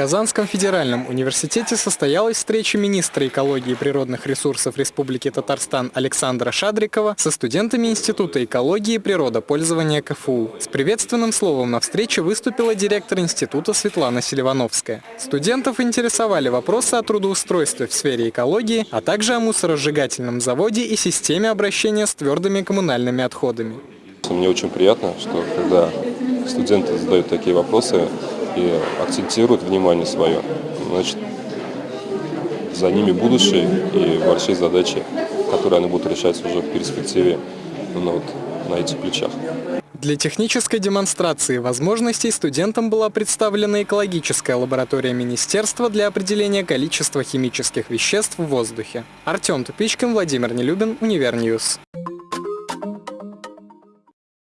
Казанском федеральном университете состоялась встреча министра экологии и природных ресурсов Республики Татарстан Александра Шадрикова со студентами Института экологии и природопользования КФУ. С приветственным словом на встрече выступила директор института Светлана Селивановская. Студентов интересовали вопросы о трудоустройстве в сфере экологии, а также о мусоросжигательном заводе и системе обращения с твердыми коммунальными отходами. Мне очень приятно, что когда студенты задают такие вопросы, и акцентируют внимание свое, значит, за ними будущее и большие задачи, которые они будут решать уже в перспективе ну, вот, на этих плечах. Для технической демонстрации возможностей студентам была представлена экологическая лаборатория Министерства для определения количества химических веществ в воздухе. Артем Тупичкин, Владимир Нелюбин, Univer News.